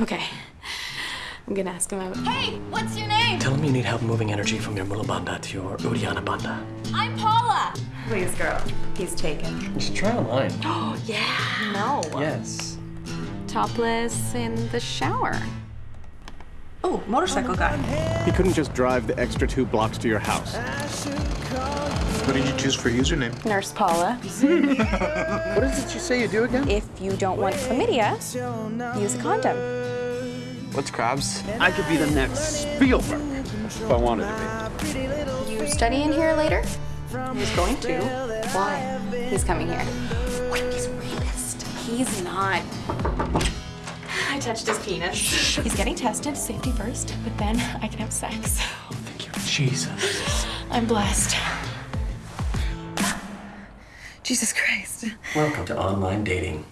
Okay. I'm gonna ask him out. Hey, what's your name? Tell him you need help moving energy from your Mula Bandha to your Uddiyana Bandha. I'm Paula. Please, girl. He's taken. Just try online. Oh, yeah. No. yes. Topless in the shower. Oh, motorcycle guy. He couldn't just drive the extra two blocks to your house. What did you choose for username? Nurse Paula. What is it you say you do again? If you don't want chlamydia, use a condom. What's crabs? I could be the next Spielberg if I wanted to be. You studying in here later? He's going to. Why? He's coming here. He's a rapist. He's not. I touched his penis. He's getting tested, safety first, but then I can have sex. Thank you. Jesus. I'm blessed. Jesus Christ. Welcome to online dating.